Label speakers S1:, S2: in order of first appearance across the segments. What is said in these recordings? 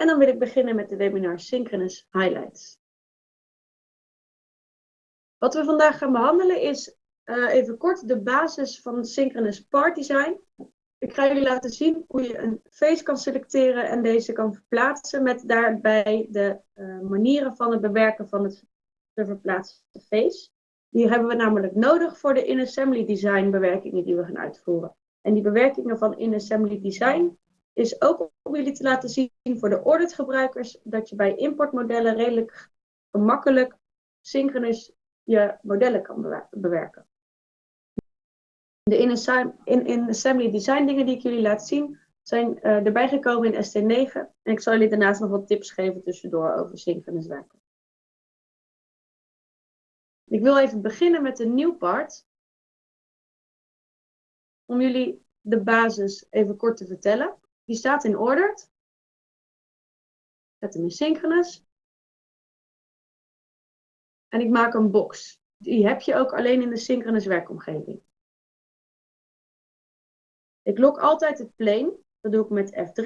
S1: En dan wil ik beginnen met de webinar Synchronous Highlights. Wat we vandaag gaan behandelen is uh, even kort de basis van Synchronous Part Design. Ik ga jullie laten zien hoe je een face kan selecteren en deze kan verplaatsen met daarbij de uh, manieren van het bewerken van het te verplaatsen face. Die hebben we namelijk nodig voor de in-assembly design bewerkingen die we gaan uitvoeren. En die bewerkingen van in-assembly design is ook om jullie te laten zien voor de audit gebruikers dat je bij importmodellen redelijk gemakkelijk synchronous je modellen kan bewerken. De in-assembly design dingen die ik jullie laat zien zijn uh, erbij gekomen in ST9 en ik zal jullie daarnaast nog wat tips geven tussendoor over synchronous werken. Ik wil even beginnen met een nieuw part. Om jullie de basis even kort te vertellen. Die staat in ordered. Zet hem in synchronous. En ik maak een box. Die heb je ook alleen in de synchronous werkomgeving. Ik lok altijd het plane. Dat doe ik met F3.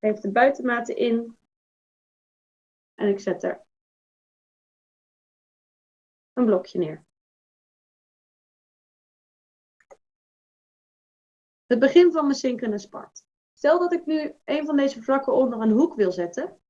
S1: Geef de buitenmaten in. En ik zet er een blokje neer. Het begin van mijn synchronous part. Stel dat ik nu een van deze vlakken onder een hoek wil zetten.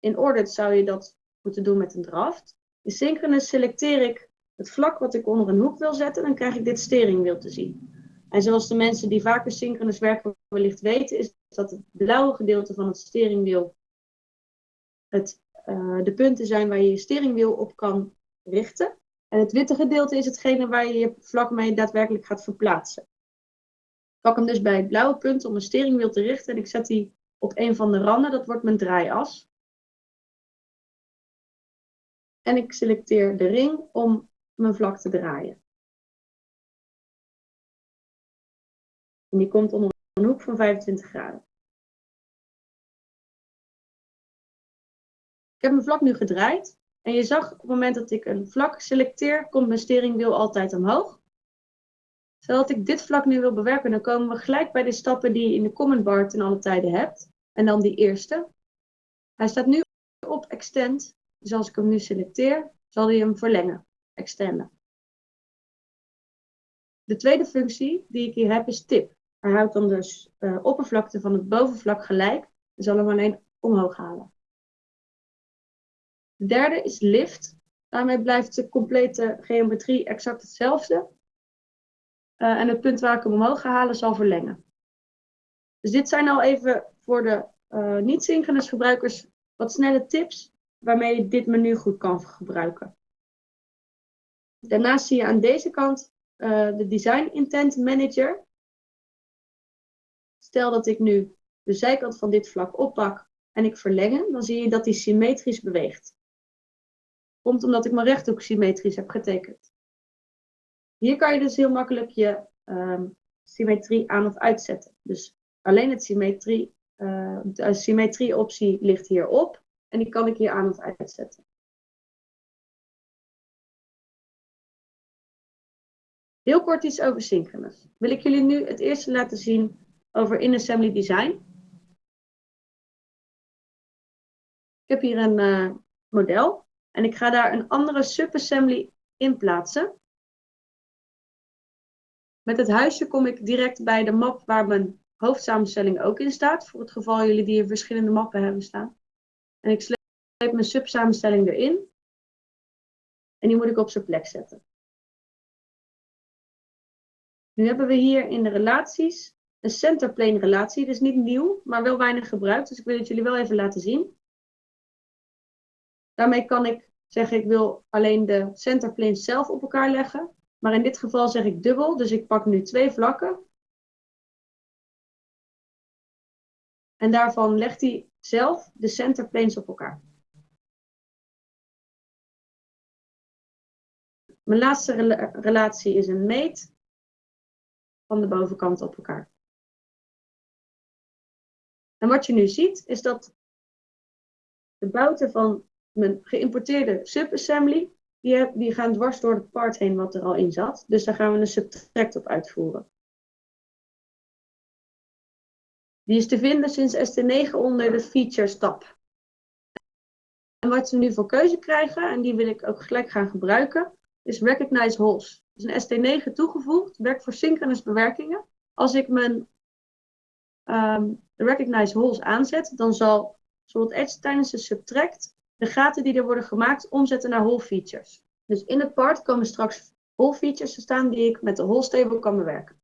S1: In Ordered zou je dat moeten doen met een draft. In Synchronous selecteer ik het vlak wat ik onder een hoek wil zetten. Dan krijg ik dit steringwiel te zien. En zoals de mensen die vaker synchronous werken wellicht weten, is dat het blauwe gedeelte van het steringwiel het, uh, de punten zijn waar je je steringwiel op kan richten. En het witte gedeelte is hetgene waar je je vlak mee daadwerkelijk gaat verplaatsen. Pak hem dus bij het blauwe punt om mijn steringwiel te richten en ik zet die op een van de randen, dat wordt mijn draaias. En ik selecteer de ring om mijn vlak te draaien. En die komt onder een hoek van 25 graden. Ik heb mijn vlak nu gedraaid. En je zag op het moment dat ik een vlak selecteer, komt mijn steringwiel altijd omhoog. Zodat ik dit vlak nu wil bewerken, dan komen we gelijk bij de stappen die je in de comment bar ten alle tijden hebt. En dan die eerste. Hij staat nu op extend. Dus als ik hem nu selecteer, zal hij hem verlengen. Extenden. De tweede functie die ik hier heb is tip. Hij houdt dan dus uh, oppervlakte van het bovenvlak gelijk en zal hem alleen omhoog halen. De derde is lift. Daarmee blijft de complete geometrie exact hetzelfde. Uh, en het punt waar ik hem omhoog ga halen zal verlengen. Dus dit zijn al even voor de uh, niet-synchronous gebruikers wat snelle tips waarmee je dit menu goed kan gebruiken. Daarnaast zie je aan deze kant uh, de Design Intent Manager. Stel dat ik nu de zijkant van dit vlak oppak en ik verlengen, dan zie je dat die symmetrisch beweegt. Komt omdat ik mijn rechthoek symmetrisch heb getekend. Hier kan je dus heel makkelijk je um, symmetrie aan of uitzetten. Dus alleen het symmetrie, uh, de symmetrie optie ligt hierop. En die kan ik hier aan of uitzetten. Heel kort iets over synchronous. Wil ik jullie nu het eerste laten zien over in-assembly design. Ik heb hier een uh, model. En ik ga daar een andere subassembly in plaatsen. Met het huisje kom ik direct bij de map waar mijn hoofdsamenstelling ook in staat. Voor het geval jullie die in verschillende mappen hebben staan. En ik sleep mijn subsamenstelling erin. En die moet ik op zijn plek zetten. Nu hebben we hier in de relaties een centerplane relatie. Is niet nieuw, maar wel weinig gebruikt. Dus ik wil het jullie wel even laten zien. Daarmee kan ik zeggen, ik wil alleen de centerplanes zelf op elkaar leggen. Maar in dit geval zeg ik dubbel, dus ik pak nu twee vlakken. En daarvan legt hij zelf de centerplanes op elkaar. Mijn laatste relatie is een meet van de bovenkant op elkaar. En wat je nu ziet is dat de bouten van mijn geïmporteerde subassembly, die, gaan dwars door het part heen wat er al in zat. Dus daar gaan we een subtract op uitvoeren. Die is te vinden sinds ST9 onder de Features tab. En wat ze nu voor keuze krijgen, en die wil ik ook gelijk gaan gebruiken, is Recognize Holes. Dus een ST9 toegevoegd, werkt voor synchronous bewerkingen. Als ik mijn um, Recognize Holes aanzet, dan zal bijvoorbeeld Edge tijdens de subtract de gaten die er worden gemaakt omzetten naar hole features. Dus in het part komen straks hole features te staan die ik met de hole stable kan bewerken.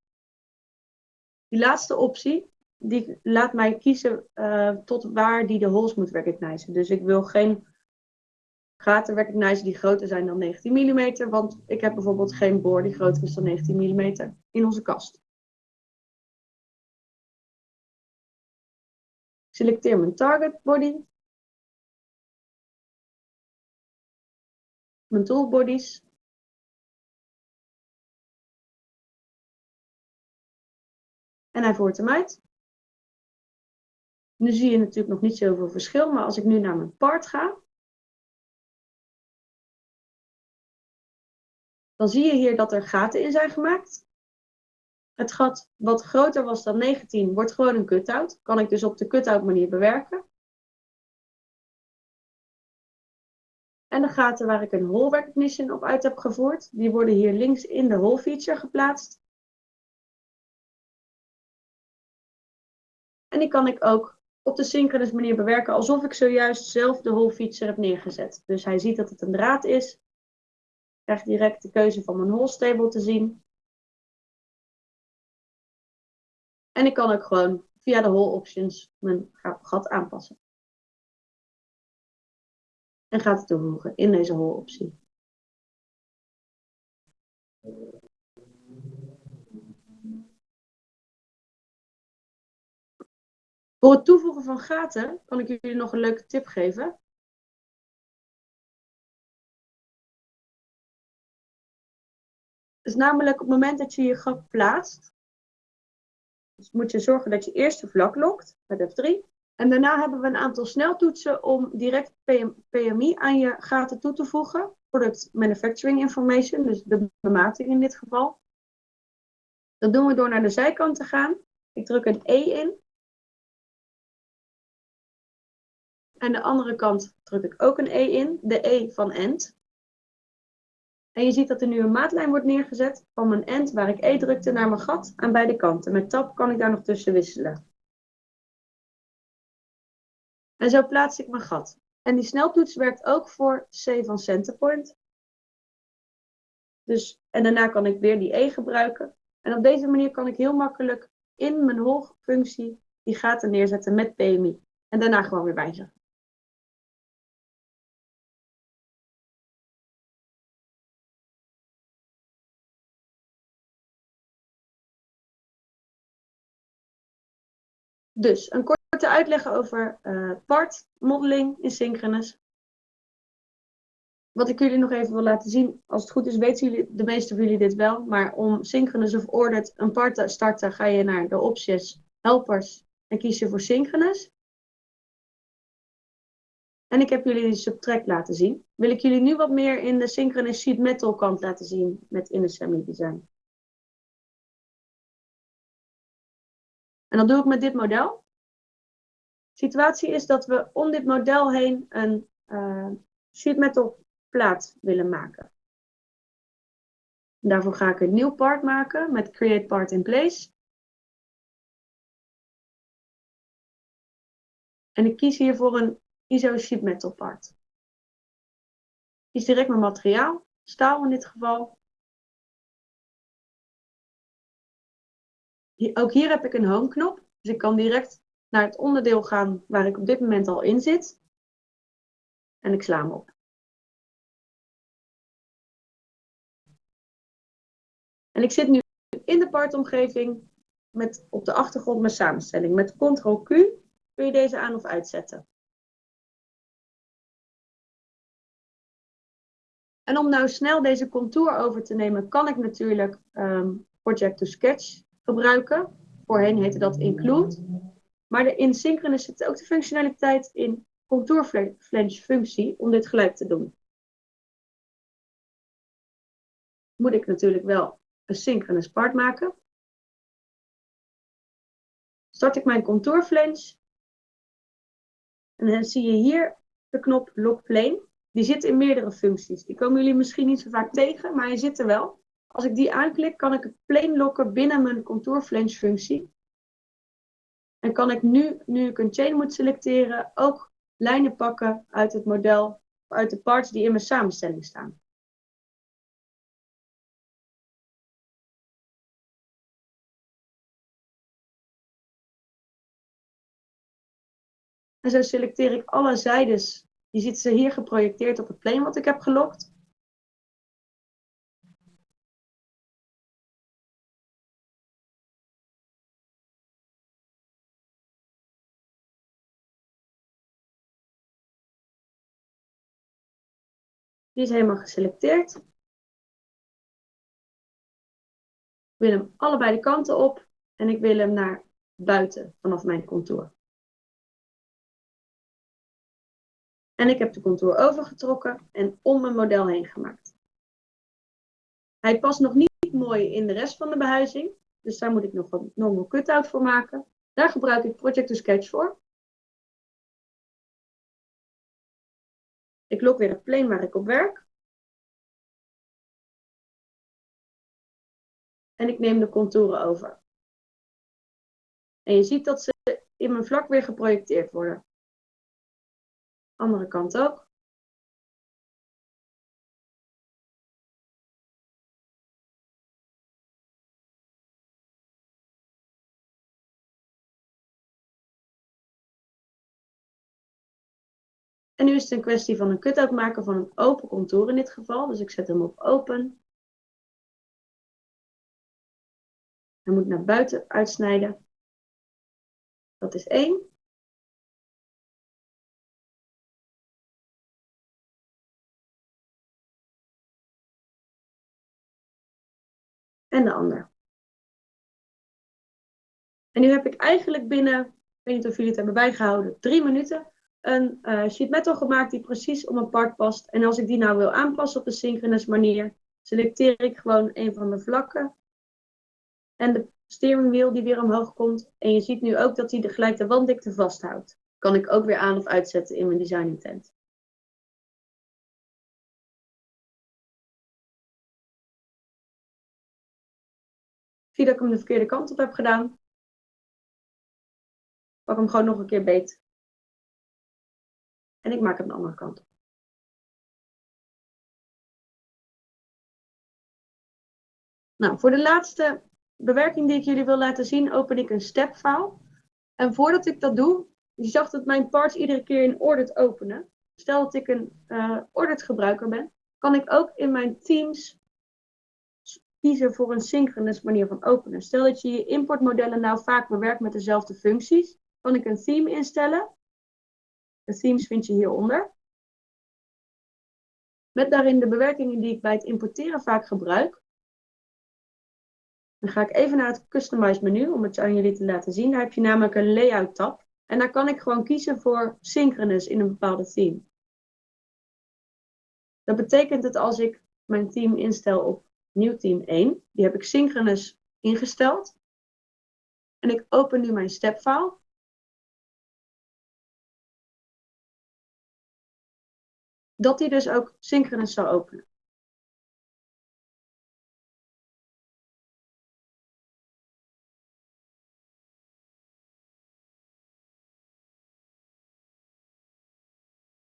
S1: Die laatste optie, die laat mij kiezen uh, tot waar die de holes moet recognizen. Dus ik wil geen gaten recognizen die groter zijn dan 19 mm, want ik heb bijvoorbeeld geen boor die groter is dan 19 mm in onze kast. Selecteer mijn target body. Mijn tool bodies. En hij voert hem uit. Nu zie je natuurlijk nog niet zoveel verschil, maar als ik nu naar mijn part ga, dan zie je hier dat er gaten in zijn gemaakt. Het gat wat groter was dan 19 wordt gewoon een cut-out. Kan ik dus op de cut-out manier bewerken. En de gaten waar ik een hole recognition op uit heb gevoerd, die worden hier links in de hole feature geplaatst. En die kan ik ook op de synchronous manier bewerken, alsof ik zojuist zelf de hole feature heb neergezet. Dus hij ziet dat het een draad is. Krijgt direct de keuze van mijn hole stable te zien. En ik kan ook gewoon via de hole options mijn gat aanpassen. En gaat het toevoegen in deze hole optie. Voor het toevoegen van gaten kan ik jullie nog een leuke tip geven. is namelijk op het moment dat je je gat plaatst, dus moet je zorgen dat je eerst de vlak lokt met F3. En daarna hebben we een aantal sneltoetsen om direct PMI aan je gaten toe te voegen. Product Manufacturing Information, dus de bemating in dit geval. Dat doen we door naar de zijkant te gaan. Ik druk een E in. En de andere kant druk ik ook een E in, de E van end. En je ziet dat er nu een maatlijn wordt neergezet van mijn end waar ik E drukte naar mijn gat aan beide kanten. Met tab kan ik daar nog tussen wisselen. En zo plaats ik mijn gat. En die sneltoets werkt ook voor C van Centerpoint. Dus, en daarna kan ik weer die E gebruiken. En op deze manier kan ik heel makkelijk in mijn hoogfunctie die gaten neerzetten met PMI. En daarna gewoon weer wijzigen. Dus een korte uitleg over uh, part modeling in synchronous. Wat ik jullie nog even wil laten zien, als het goed is weten jullie, de meeste van jullie dit wel, maar om synchronous of ordered een part te starten ga je naar de opties helpers en kies je voor synchronous. En ik heb jullie subtract laten zien. Wil ik jullie nu wat meer in de synchronous sheet metal kant laten zien met in design. En dat doe ik met dit model. De situatie is dat we om dit model heen een uh, sheet metal plaat willen maken. En daarvoor ga ik een nieuw part maken met Create Part in Place. En ik kies hier voor een ISO sheet metal part. Kies direct mijn materiaal, staal in dit geval. Ook hier heb ik een home knop. Dus ik kan direct naar het onderdeel gaan waar ik op dit moment al in zit. En ik sla hem op. En ik zit nu in de partomgeving met op de achtergrond mijn samenstelling. Met Ctrl-Q kun je deze aan of uitzetten. En om nou snel deze contour over te nemen, kan ik natuurlijk um, Project to Sketch gebruiken. Voorheen heette dat include. Maar in Synchronous zit ook de functionaliteit in contour flange functie om dit gelijk te doen. Moet ik natuurlijk wel een synchronous part maken. start ik mijn contourflange. En dan zie je hier de knop Lock Plane. Die zit in meerdere functies. Die komen jullie misschien niet zo vaak tegen, maar hij zit er wel. Als ik die aanklik, kan ik het plane lokken binnen mijn contourflange functie. En kan ik nu, nu ik een chain moet selecteren, ook lijnen pakken uit het model, uit de parts die in mijn samenstelling staan. En zo selecteer ik alle zijdes. Die zitten hier geprojecteerd op het plane wat ik heb gelokt. Die is helemaal geselecteerd. Ik wil hem allebei de kanten op en ik wil hem naar buiten vanaf mijn contour. En ik heb de contour overgetrokken en om mijn model heen gemaakt. Hij past nog niet mooi in de rest van de behuizing. Dus daar moet ik nog een normal cutout voor maken. Daar gebruik ik Project to Sketch voor. Ik lok weer het plane waar ik op werk. En ik neem de contouren over. En je ziet dat ze in mijn vlak weer geprojecteerd worden. Andere kant ook. En nu is het een kwestie van een cut-out maken van een open contour in dit geval. Dus ik zet hem op open. Hij moet naar buiten uitsnijden. Dat is één. En de ander. En nu heb ik eigenlijk binnen, ik weet niet of jullie het hebben bijgehouden, drie minuten een uh, sheet metal gemaakt die precies op mijn part past. En als ik die nou wil aanpassen op een synchronous manier, selecteer ik gewoon een van de vlakken. En de steering wheel die weer omhoog komt. En je ziet nu ook dat hij de, gelijk de wanddikte vasthoudt. Kan ik ook weer aan of uitzetten in mijn design intent. Zie dat ik hem de verkeerde kant op heb gedaan. Pak hem gewoon nog een keer beet. En ik maak hem de andere kant. Nou, voor de laatste bewerking die ik jullie wil laten zien, open ik een stepfile. En voordat ik dat doe, je zag dat mijn parts iedere keer in ordered openen. Stel dat ik een uh, ordered gebruiker ben, kan ik ook in mijn Teams kiezen voor een synchronous manier van openen. Stel dat je je importmodellen nou vaak bewerkt met dezelfde functies, kan ik een theme instellen. De themes vind je hieronder. Met daarin de bewerkingen die ik bij het importeren vaak gebruik. Dan ga ik even naar het Customize menu om het aan jullie te laten zien. Daar heb je namelijk een Layout tab. En daar kan ik gewoon kiezen voor Synchronous in een bepaalde theme. Dat betekent dat als ik mijn theme instel op nieuw team 1, die heb ik Synchronous ingesteld. En ik open nu mijn stepfile. Dat die dus ook synchronous zou openen.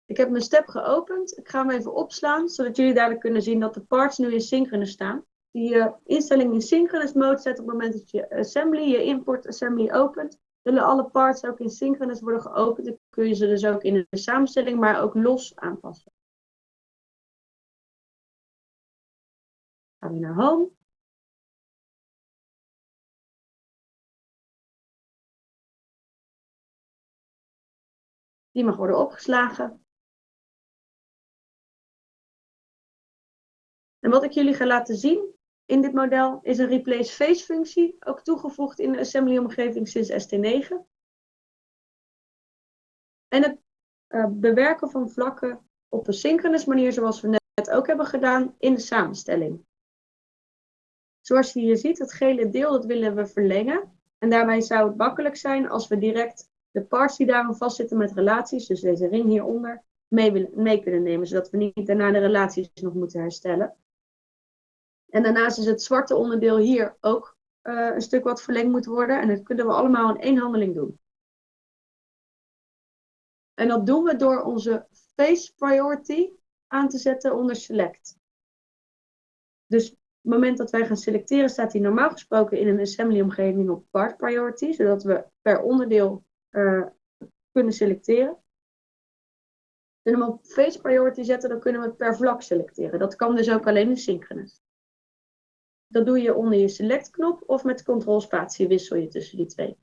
S1: Ik heb mijn step geopend. Ik ga hem even opslaan, zodat jullie dadelijk kunnen zien dat de parts nu in synchronous staan. Die je instelling in synchronous mode zet op het moment dat je assembly, je import assembly opent. Zullen alle parts ook in synchronous worden geopend. Dan kun je ze dus ook in de samenstelling, maar ook los aanpassen. Gaan we naar home. Die mag worden opgeslagen. En wat ik jullie ga laten zien in dit model is een replace face functie, ook toegevoegd in de assembly omgeving sinds ST9. En het uh, bewerken van vlakken op een synchronous manier zoals we net ook hebben gedaan in de samenstelling. Zoals je hier ziet, het gele deel dat willen we verlengen. En daarbij zou het makkelijk zijn als we direct de parts die daarom vastzitten met relaties, dus deze ring hieronder, mee, willen, mee kunnen nemen, zodat we niet daarna de relaties nog moeten herstellen. En daarnaast is het zwarte onderdeel hier ook uh, een stuk wat verlengd moet worden. En dat kunnen we allemaal in één handeling doen. En dat doen we door onze face priority aan te zetten onder select. Dus het moment dat wij gaan selecteren, staat die normaal gesproken in een assembly omgeving op part priority, zodat we per onderdeel uh, kunnen selecteren. En hem op face priority zetten, dan kunnen we per vlak selecteren. Dat kan dus ook alleen in synchronous. Dat doe je onder je select knop of met control spatie wissel je tussen die twee.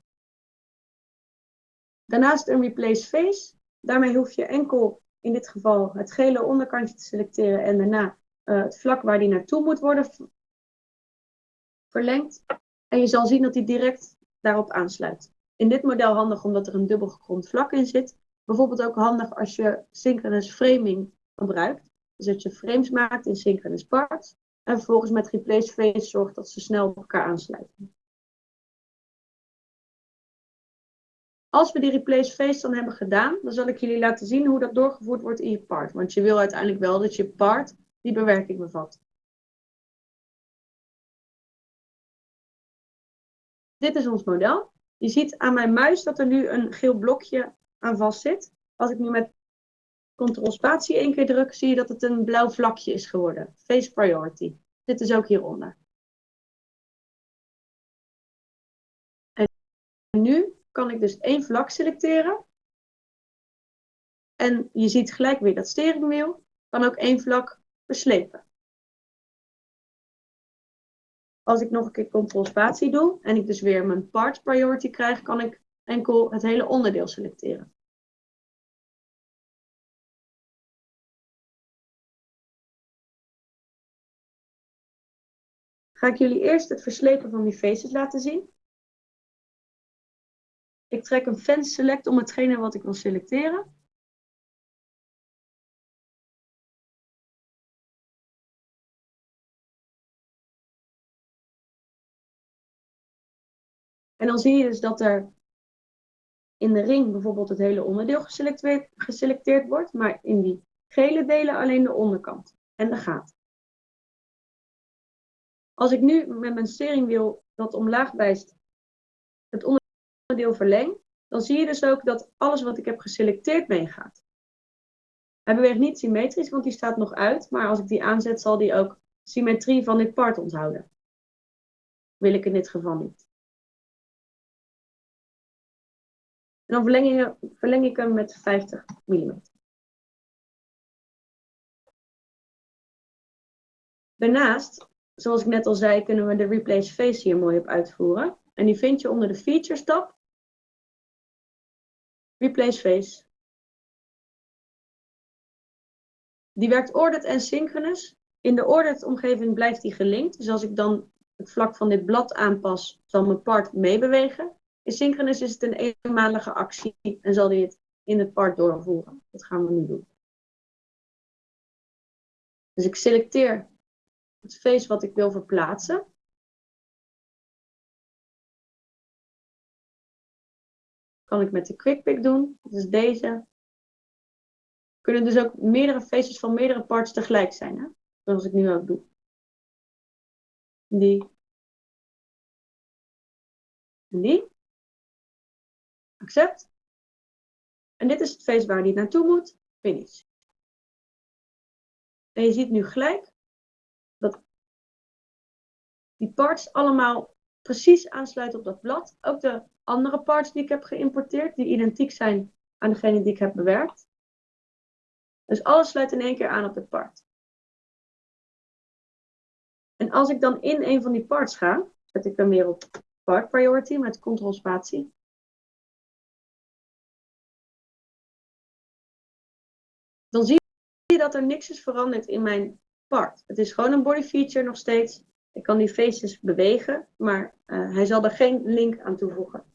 S1: Daarnaast een replace face. Daarmee hoef je enkel in dit geval het gele onderkantje te selecteren en daarna uh, het vlak waar die naartoe moet worden verlengd. En je zal zien dat die direct daarop aansluit. In dit model handig omdat er een dubbel gegrond vlak in zit. Bijvoorbeeld ook handig als je synchronous framing gebruikt. Dus dat je frames maakt in synchronous parts. En vervolgens met replace face zorgt dat ze snel op elkaar aansluiten. Als we die replace face dan hebben gedaan, dan zal ik jullie laten zien hoe dat doorgevoerd wordt in je part. Want je wil uiteindelijk wel dat je part die bewerking bevat. Dit is ons model. Je ziet aan mijn muis dat er nu een geel blokje aan vast zit. Als ik nu met Ctrl spatie één keer druk, zie je dat het een blauw vlakje is geworden. Face priority. Dit is ook hieronder. En nu kan ik dus één vlak selecteren. En je ziet gelijk weer dat steringwiel. Kan ook één vlak Als ik nog een keer Ctrl spatie doe en ik dus weer mijn part priority krijg, kan ik enkel het hele onderdeel selecteren. Ga ik jullie eerst het verslepen van die faces laten zien. Ik trek een fence select om hetgene wat ik wil selecteren. En dan zie je dus dat er in de ring bijvoorbeeld het hele onderdeel geselecteerd, wordt, maar in die gele delen alleen de onderkant en de gaten. Als ik nu met mijn steringwiel dat omlaag wijst, het onderdeel verleng, dan zie je dus ook dat alles wat ik heb geselecteerd meegaat. Hij beweegt niet symmetrisch, want die staat nog uit, maar als ik die aanzet zal die ook symmetrie van dit part onthouden. Wil ik in dit geval niet. Dan verleng verleng ik hem met 50 mm. Daarnaast zoals ik net al zei, kunnen we de Replace Face hier mooi op uitvoeren. En die vind je onder de Features tab. Replace Face. Die werkt ordered en synchronous. In de ordered omgeving blijft die gelinkt. Dus als ik dan het vlak van dit blad aanpas, zal mijn part meebewegen. In synchronous is het een eenmalige actie en zal die het in het part doorvoeren. Dat gaan we nu doen. Dus ik selecteer het face wat ik wil verplaatsen. Kan ik met de quick pick doen. Dat is deze. Kunnen dus ook meerdere faces van meerdere parts tegelijk zijn. Hè? Zoals ik nu ook doe. Die. En die. Accept. En dit is het face waar die naartoe moet. Finish. En je ziet nu gelijk dat die parts allemaal precies aansluiten op dat blad. Ook de andere parts die ik heb geïmporteerd, die identiek zijn aan degene die ik heb bewerkt. Dus alles sluit in één keer aan op het part. En als ik dan in een van die parts ga, zet ik hem weer op part priority met ctrl spatie. Dan zie je dat er niks is veranderd in mijn het is gewoon een body feature nog steeds. Ik kan die faces bewegen, maar uh, hij zal er geen link aan toevoegen.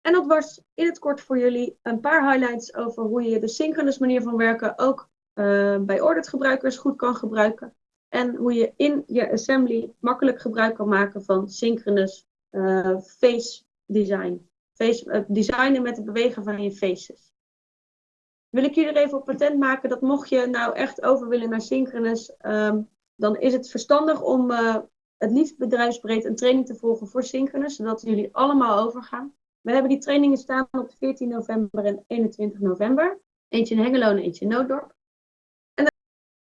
S1: En dat was in het kort voor jullie een paar highlights over hoe je de synchronous manier van werken ook uh, bij ordered gebruikers goed kan gebruiken. En hoe je in je assembly makkelijk gebruik kan maken van synchronous uh, face design. Face, uh, designen met het bewegen van je faces. Wil ik jullie er even op patent maken dat mocht je nou echt over willen naar synchronous, um, dan is het verstandig om het liefst bedrijfsbreed een training te volgen voor synchronous, zodat jullie allemaal overgaan. We hebben die trainingen staan op 14 november en 21 november. Eentje in Hengelo en eentje in Nooddorp.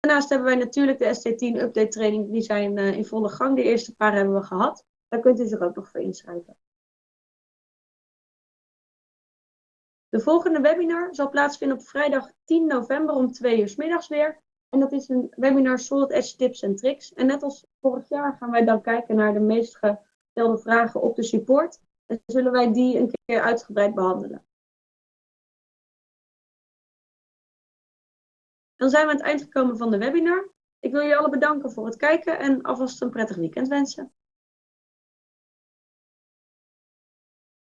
S1: Daarnaast hebben wij natuurlijk de ST10 update training. Die zijn uh, in volle gang. De eerste paar hebben we gehad. Daar kunt u zich ook nog voor inschrijven. De volgende webinar zal plaatsvinden op vrijdag 10 november om 2 uur s middags weer. En dat is een webinar Solid Edge tips en tricks. En net als vorig jaar gaan wij dan kijken naar de meest gestelde vragen op de support. En zullen wij die een keer uitgebreid behandelen. Dan zijn we aan het eind gekomen van de webinar. Ik wil jullie allen bedanken voor het kijken en alvast een prettig weekend wensen.